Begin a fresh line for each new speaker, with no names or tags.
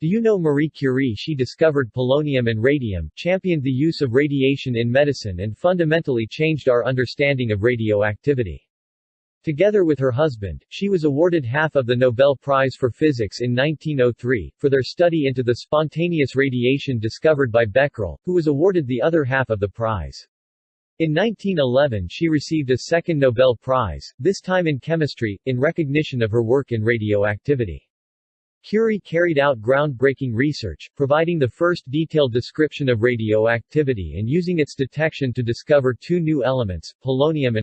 Do you know Marie Curie she discovered polonium and radium, championed the use of radiation in medicine and fundamentally changed our understanding of radioactivity. Together with her husband, she was awarded half of the Nobel Prize for Physics in 1903, for their study into the spontaneous radiation discovered by Becquerel, who was awarded the other half of the prize. In 1911 she received a second Nobel Prize, this time in chemistry, in recognition of her work in radioactivity. Curie carried out groundbreaking research, providing the first detailed description of radioactivity and using its detection to discover two new elements, polonium